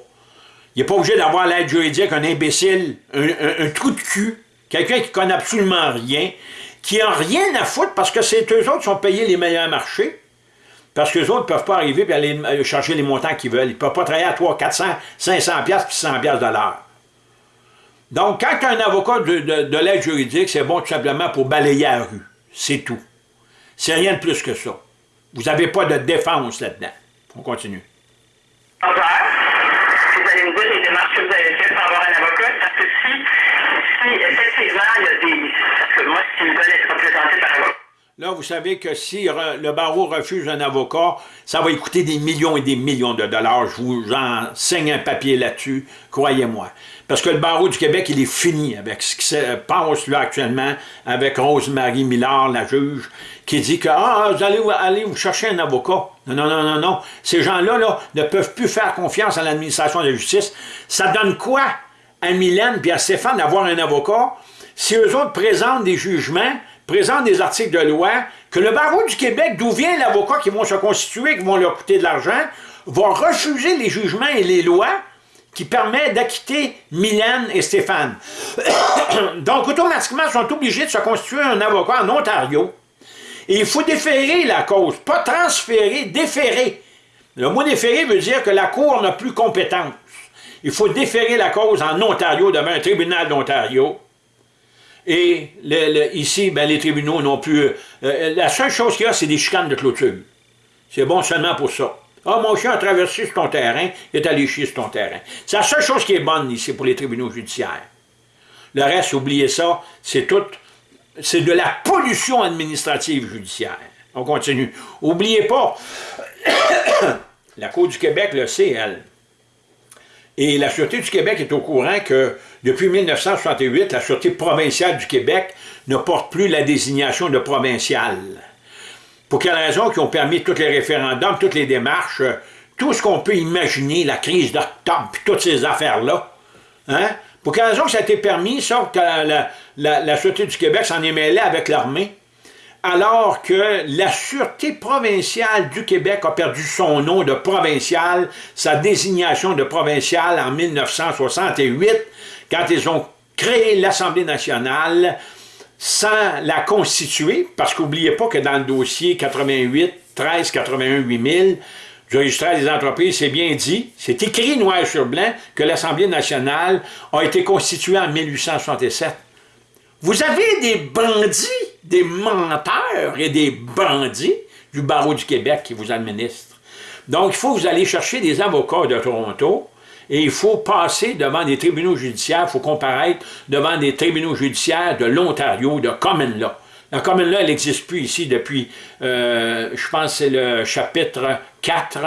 Il n'est pas obligé d'avoir l'aide juridique, un imbécile, un, un- trou de cul, quelqu'un qui connaît absolument rien, qui n'a rien à foutre parce que c'est eux autres sont payés les meilleurs marchés, parce qu'eux autres ne peuvent pas arriver et aller chercher les montants qu'ils veulent. Ils ne peuvent pas travailler à 300, 400, 500 piastres puis 100 piastres de l'heure. Donc, quand tu as un avocat de, de- de l'aide juridique, c'est bon tout simplement pour balayer la rue. C'est tout. C'est rien de plus que ça. Vous n'avez pas de défense là-dedans. On continue. heures. Vous allez me dire les démarches que vous avez faites pour avoir un avocat, parce que si, Là, vous savez que si le barreau refuse un avocat, ça va coûter des millions et des millions de dollars. Je vous enseigne un papier là-dessus, croyez-moi. Parce que le barreau du Québec, il est fini avec ce qui se passe actuellement avec Rose-Marie Millard, la juge, qui dit que ah, vous allez, vous chercher un avocat. Non, non, non, non, non. Ces gens-là là, ne peuvent plus faire confiance à l'administration de justice. Ça donne quoi? À Mylène et à Stéphane d'avoir un avocat si eux autres présentent des jugements, présentent des articles de loi, que le barreau du Québec, d'où vient l'avocat qui vont se constituer, qui vont leur coûter de l'argent, va refuser les jugements et les lois qui permet d'acquitter Mylène et Stéphane. Donc, automatiquement, ils sont obligés de se constituer un avocat en Ontario. Et il faut déférer la cause, pas transférer, déférer. Le mot déférer veut dire que la Cour n'a plus compétence. Il faut déférer la cause en Ontario devant un tribunal d'Ontario. Et ici, ben, les tribunaux n'ont plus... Euh, la seule chose qu'il y a, c'est des chicanes de clôture. C'est bon seulement pour ça. Ah, mon chien a traversé sur ton terrain, il est allé chier sur ton terrain. C'est la seule chose qui est bonne ici pour les tribunaux judiciaires. Le reste, oubliez ça, c'est tout, c'est de la pollution administrative judiciaire. On continue. Oubliez pas, la Cour du Québec le sait, elle. Et la Sûreté du Québec est au courant que depuis 1968, la Sûreté provinciale du Québec ne porte plus la désignation de provincial. Pour quelle raison Qui ont permis tous les référendums, toutes les démarches, euh, tout ce qu'on peut imaginer, la crise d'octobre, toutes ces affaires-là. Hein? Pour quelle raison que ça a été permis, ça, que la, la, Sûreté du Québec s'en est mêlée avec l'armée, alors que la Sûreté provinciale du Québec a perdu son nom de provincial, sa désignation de provincial en 1968, quand ils ont créé l'Assemblée nationale, sans la constituer, parce qu'oubliez pas que dans le dossier 88 13 81 8000 du registre des entreprises, c'est bien dit, c'est écrit noir sur blanc que l'Assemblée nationale a été constituée en 1867. Vous avez des bandits, des menteurs et des bandits du barreau du Québec qui vous administrent. Donc, il faut vous allez chercher des avocats de Toronto, et il faut passer devant des tribunaux judiciaires, il faut comparaître devant des tribunaux judiciaires de l'Ontario, de Common Law. La Common Law, elle n'existe plus ici depuis, euh, je pense c'est le chapitre 4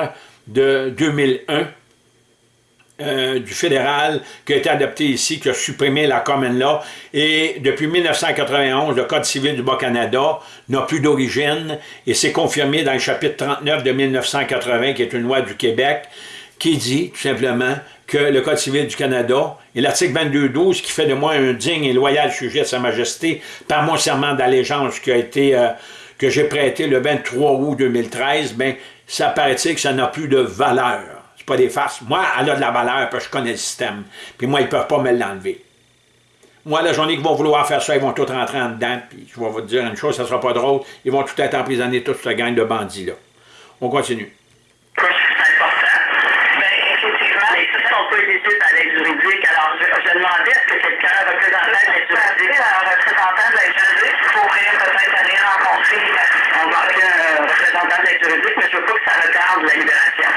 de 2001 euh, du fédéral qui a été adopté ici, qui a supprimé la Common Law. Et depuis 1991, le Code civil du Bas-Canada n'a plus d'origine et c'est confirmé dans le chapitre 39 de 1980, qui est une loi du Québec, qui dit tout simplement que le Code civil du Canada et l'article 22.12 qui fait de moi un digne et loyal sujet de Sa Majesté par mon serment d'allégeance qui a été euh, que j'ai prêté le 23 août 2013, ben ça paraît-il que ça n'a plus de valeur. C'est pas des farces. Moi, elle a de la valeur parce que je connais le système. Puis moi, ils peuvent pas me l'enlever. Moi, la journée qu'ils vont vouloir faire ça, ils vont tout rentrer en dedans. Puis je vais vous dire une chose, ça sera pas drôle. Ils vont tout être emprisonnés, toute cette gang de bandits-là. On continue. je demandais est-ce que quelqu'un, un représentant de la juridique, un représentant de la juridique pourrait peut-être aller rencontrer, on va appeler un représentant de la juridique, mais je veux pas que ça retarde la libération.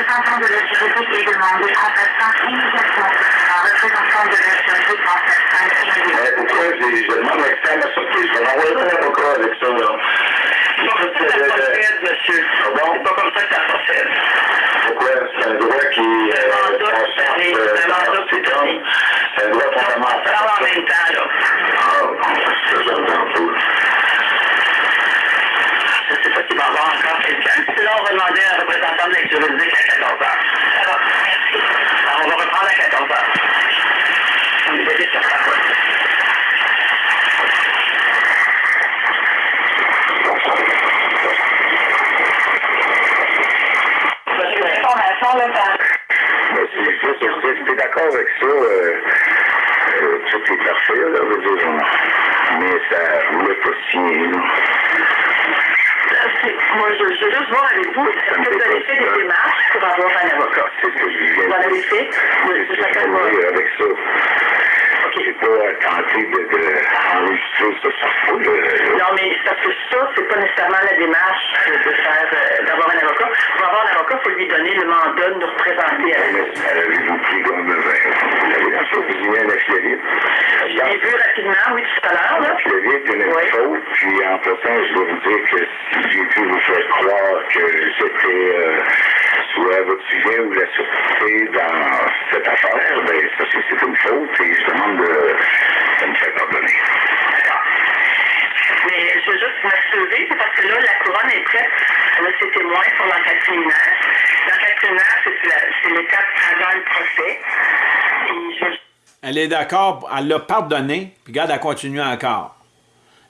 Représentant de la juridique est demandé en passant immédiatement. Un représentant de la juridique en passant immédiatement. Pourquoi je demande l'externe à sortir? Je vais envoyer un avocat avec ça, là. C'est pas comme ça que ça procède, monsieur. C'est pas comme ça que ça procède. Pourquoi? C'est un droit qui... Euh, c'est un mandat qui est donné. C'est un droit fondamental. Ça va en même temps, là. Ah, bon, ça, j'entends pas. Je ne sais pas s'il va y avoir encore quelqu'un. Sinon, on va demander à un représentant de la juridique à 14 h. Ça va, merci. Alors, on va reprendre à 14 h. On est déjà sur. L'information, là, c'est d'accord avec ça. Euh, euh, tout est parfait, là, veux dire, mais ça voulait pas signer. Moi, je, je veux juste voir avec vous, est-ce que vous avez fait des démarches pour avoir un avocat? Vous l'avez fait? Oui, Vous avez avec ça. Pas tenté de, de ça sur foule. Non, mais parce que ça, c'est pas nécessairement la démarche de faire, euh, d'avoir un avocat. Pour avoir un avocat, il faut lui donner le mandat de nous représenter à la Avez-vous pris comme Vous avez la chose, vous affidavit. Je l'ai vu rapidement, oui, tout à l'heure. L'affidavit, il y a une faute, puis en passant, je dois vous dire que si j'ai pu vous faire croire que c'était euh, soit votre sujet ou la sûreté dans cette affaire, ben ça c'est une faute et je demande de, de me faire pardonner. D'accord. Mais je veux juste m'assurer, c'est parce que là, la couronne est prête. Elle a ses témoins pour l'enquête criminelle. L'enquête criminelle, c'est l'étape avant le procès. Et je... Elle est d'accord, elle l'a pardonné, puis regarde, elle continue encore.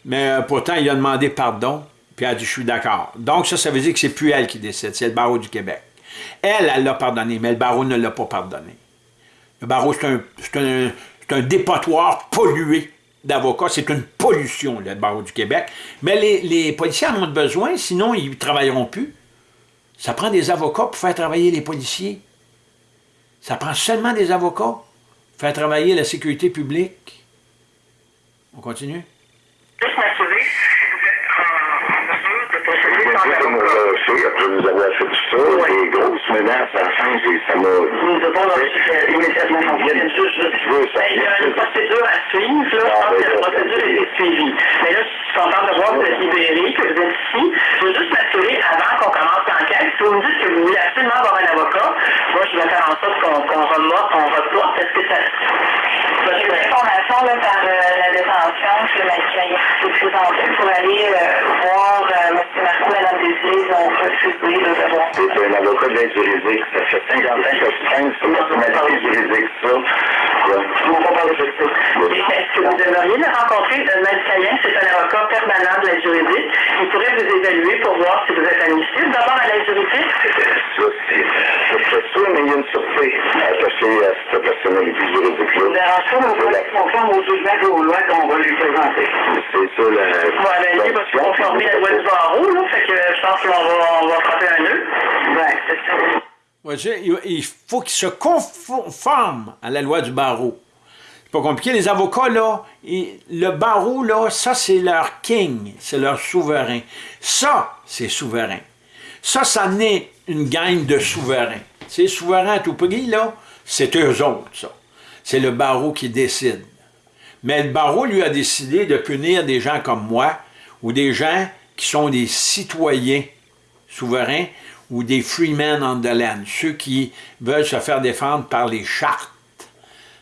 Mais euh, pourtant, il a demandé pardon, puis elle a dit « je suis d'accord ». Donc ça, ça veut dire que c'est plus elle qui décide, c'est le barreau du Québec. Elle, elle l'a pardonné, mais le barreau ne l'a pas pardonné. Le barreau, c'est un, un, un, dépotoir pollué d'avocats. C'est une pollution, le barreau du Québec. Mais les, policiers en ont besoin, sinon ils ne travailleront plus. Ça prend des avocats pour faire travailler les policiers. Ça prend seulement des avocats pour faire travailler la sécurité publique. On continue? Après nous avoir fait tout ça, des grosses menaces à la fin, ça m'a... Nous devons immédiatement Bien sûr, Il y a une procédure à suivre, là. Je pense que la procédure est suivie. Mais là, je suis contente de voir que vous êtes libéré, que vous êtes ici. Je veux juste m'assurer, avant qu'on commence l'enquête, si vous me dites que vous voulez absolument avoir un avocat, moi, je vais faire en sorte qu'on qu reporte. Est-ce que ça... J'ai une information là, par euh, la détention que la s'est présentée pour aller euh, voir euh, M. Marco Mme Desilets. Ils ont refusé de devoir. C'est un avocat de l'aide juridique. Ça fait 50 ans que je traîne sur l'aide juridique, ça. Je ne pas parler de ça. Est-ce que vous aimeriez le rencontrer? Maître Cayen, c'est un avocat permanent de l'aide juridique. Il pourrait vous évaluer pour voir si vous êtes admissible d'abord à l'aide juridique. Ça, c'est ça, mais il y a une surprise attachée à cette personnalité juridique-là ça, on va être conforme aux jugement aux lois qu'on va lui présenter? C'est ça la. Ouais, ben, lui va se conformer à la loi du barreau, là, fait que je pense qu'on va, on va frapper un nœud. Ben, c'est ça. Ouais, il faut qu'il se conforme à la loi du barreau. C'est pas compliqué. Les avocats, là, le barreau, là, ça, c'est leur king, c'est leur souverain. Ça, c'est souverain. Ça, ça naît une gang de souverains. Ces souverains à tout prix, là, c'est eux autres, ça c'est le barreau qui décide. Mais le barreau lui a décidé de punir des gens comme moi, ou des gens qui sont des citoyens souverains, ou des freemen on the land, ceux qui veulent se faire défendre par les chartes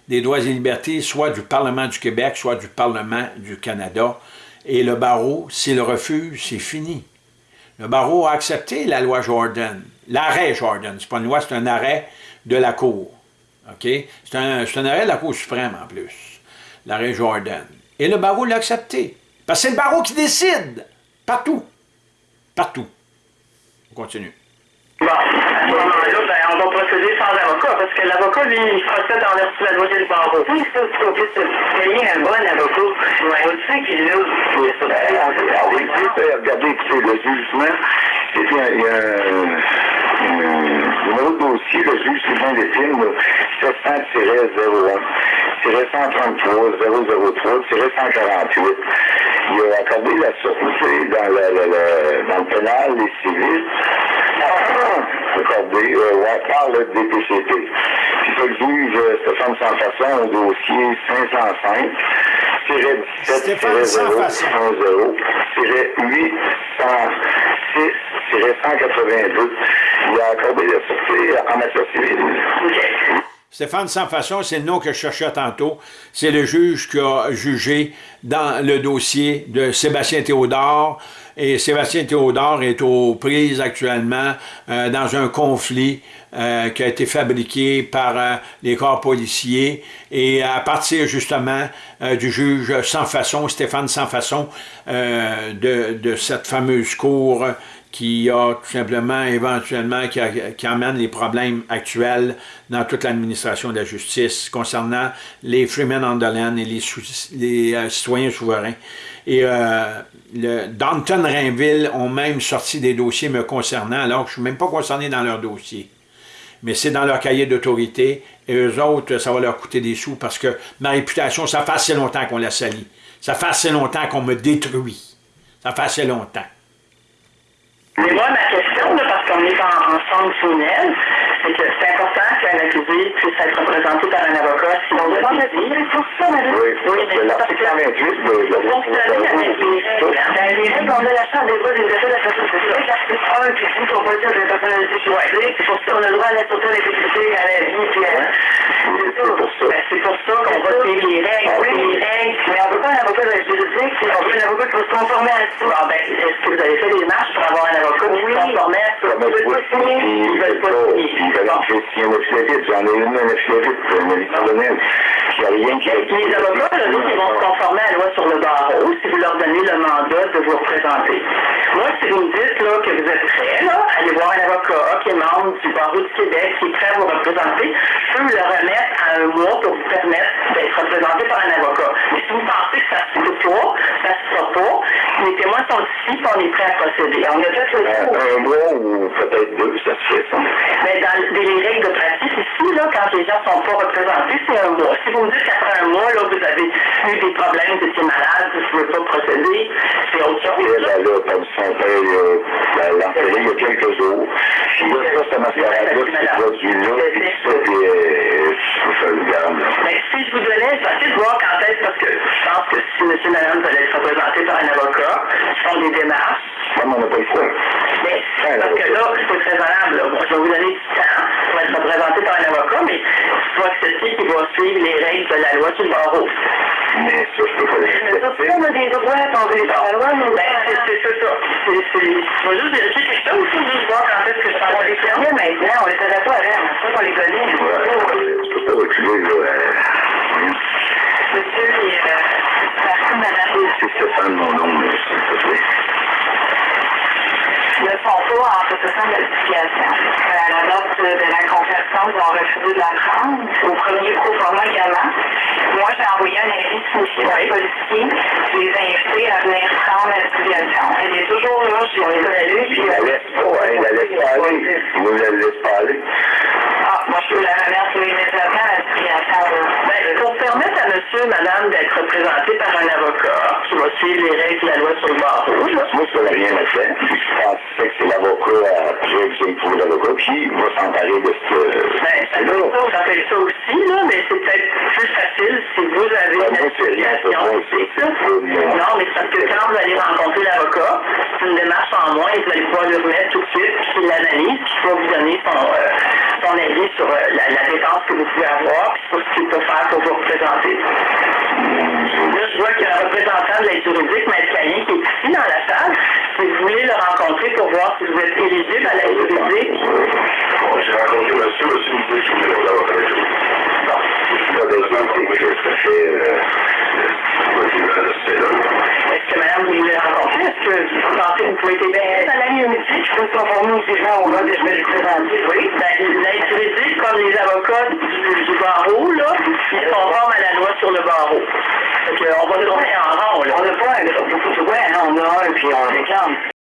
des droits et libertés, soit du Parlement du Québec, soit du Parlement du Canada. Et le barreau, s'il refuse, c'est fini. Le barreau a accepté la loi Jordan, l'arrêt Jordan, c'est pas une loi, c'est un arrêt de la Cour. OK? C'est un, arrêt de la Cour suprême en plus, l'arrêt Jordan. Et le barreau l'a accepté. Parce que c'est le barreau qui décide. Partout. Partout. On continue. Bon, on va procéder sans avocat, parce que l'avocat, lui, il en vertu de la loi du barreau. Oui, ça, c'est qu'on puisse payer un bon avocat. Ouais. On sait qu'il a... Oui, ça, ben, regardez, écoutez, le jugement, il y a, il y a un autre dossier, le juge Sylvain Lépine, 700-01, 133 003 148. Il a accordé la sûreté dans, la, la, la, dans le pénal et civil. Accordé euh, par le DPCP. Puis ça, le juge euh, Stéphane Sans Façon au dossier 505 17 010 806 182. Il a accordé la sûreté en matière civile. Stéphane Sans Façon, c'est le nom que je cherchais tantôt. C'est le juge qui a jugé dans le dossier de Sébastien Théodore. Et Sébastien Théodore est aux prises actuellement euh, dans un conflit euh, qui a été fabriqué par euh, les corps policiers. Et à partir justement du juge Sans Façon, Stéphane Sans Façon, de, de cette fameuse cour qui a tout simplement, éventuellement, qui, qui, amène les problèmes actuels dans toute l'administration de la justice concernant les Freemen on et les, les euh, citoyens souverains. Et euh, le Danton Rainville ont même sorti des dossiers me concernant, alors que je ne suis même pas concerné dans leur dossier. Mais c'est dans leur cahier d'autorité, et eux autres, ça va leur coûter des sous, parce que ma réputation, ça fait assez longtemps qu'on la salit. Ça fait assez longtemps qu'on me détruit. Ça fait assez longtemps. Mais moi, ma question, là, parce qu'on est en, en centre criminel, c'est que c'est important qu'un accusé puisse être représenté par un avocat. Si on demande c'est pour ça, madame. Oui, oui, mais l'article 28 Ben, des fois des effets de la personne. C'est vrai que l'article 1, puis tout, on peut dire de la personnalité choisie. C'est pour ça qu'on a le droit à la sûreté, à la sécurité, à la vie, puis à... C'est pour ça. Ben, c'est pour ça qu'on va payer les règles. Oui, les règles. Mais on ne veut pas un avocat de la juridique, on veut un avocat qui va se conformer à ça. Ah, ben, est-ce que vous avez fait des marches pour avoir un avocat qui se conformait à ça? Ils veulent pas signer. Ils veulent pas signer signer un affidavit. J'en ai une, un affidavit, une liste Il n'y a rien qui... Les avocats, là, ils vont se conformer à la loi sur le barreau. Si vous leur donner le mandat de vous représenter. Moi, si vous me dites là, que vous êtes prêt, là, à aller voir un avocat qui est membre du barreau du Québec, qui est prêt à vous représenter, je peux le remettre à un mois pour vous permettre d'être représenté par un avocat. Mais si vous pensez que ça se peut pas, ça se fera pas, les témoins sont ici, puis on est prêt à procéder. On a fait le tour. Un mois ou peut-être deux, ça se fait, ça. Mais dans les règles de pratique ici, là, quand les gens sont pas représentés, c'est un mois. Si vous me dites qu'après un mois, là, vous avez eu des problèmes, vous étiez malade, vous ne pouvez pas procéder, c'est autre chose. Là. là, comme son père, euh, l'enterré il y a quelques jours. Puis là, ça, mascarade-là qui s'est produit-là, puis ça, puis je. Mais si je vous donnais, je vais essayer de voir quand est-ce, parce que je pense que si monsieur et madame veulent être représentés par un avocat, ils font des démarches. Comme on n'a pas le choix. Mais parce que là, c'est très. Là. Bon, je vais vous donner du temps pour être représenté par un avocat, mais il faut accepter qu'il va suivre les règles de la loi sur le barreau. Mais ça, je peux pas Mais ça, on a des droits, on veut la loi, nous. Ben, c'est c'est- c'est ça. C'est- c'est- Je vais juste vérifier quelque chose, il faut juste voir quand est-ce que je parle les fermiers maintenant, on les savait pas avant, c'est ça qu'on les connaît. Ouais, je peux pas reculer, là. euh, Monsieur, et, euh, merci, madame. C'est Stéphane, mon nom, mais s'il te plaît. ne sont pas en Euh, À la date de la conversion, ils ont refusé de la prendre. Au premier pro-format également. Moi, j'ai envoyé un avis signifié par les policiers. Je les ai invités à venir prendre l'application. Elle est toujours là, je l'ai Il la laisse pas, hein, il la laisse pas aller. Il nous la laisse pas aller. Pour permettre à monsieur et madame d'être représentés par un avocat qui va suivre les règles de la loi sur le barreau, Moi, ça n'a rien à faire. Je pensais que c'est l'avocat après que j'ai trouvé l'avocat qui va s'emparer de ce. Ben, ça ça, fait ça aussi, là, mais c'est peut-être plus facile si vous avez Ben, une moi, rien, moi, ça. c'est- Non, mais parce que quand vous allez rencontrer l'avocat, c'est une démarche en moins et vous allez pouvoir lui remettre tout de suite, puis l'analyse, puis il va vous donner son, euh, son avis sur euh, la, la dépense que vous pouvez avoir, puis ce qu'il peut faire pour vous représenter. Là, je vois qu'il y a un représentant de l'aide juridique, Maître Caillin, qui est ici dans la salle. Si vous voulez le rencontrer pour voir si vous êtes éligible à l'aide juridique, Bon, j'ai rencontré monsieur, monsieur me dit que je voulais pas l'avocat avec lui. Non, je suis pas des que ça fait. Euh, Est-ce que madame, vous voulez le rencontrer? Est-ce que vous pensez que vous pouvez être bien à la unité? Je peux conformer aux gens au de je vais le présenter. Oui. Ben, l'aide juridique, comme les avocats du, du barreau, là, ils se conforment à la loi sur le barreau. Fait que, on va tourner en rond, là. On n'a pas un, beaucoup de droits, hein. on a un, puis on réclame.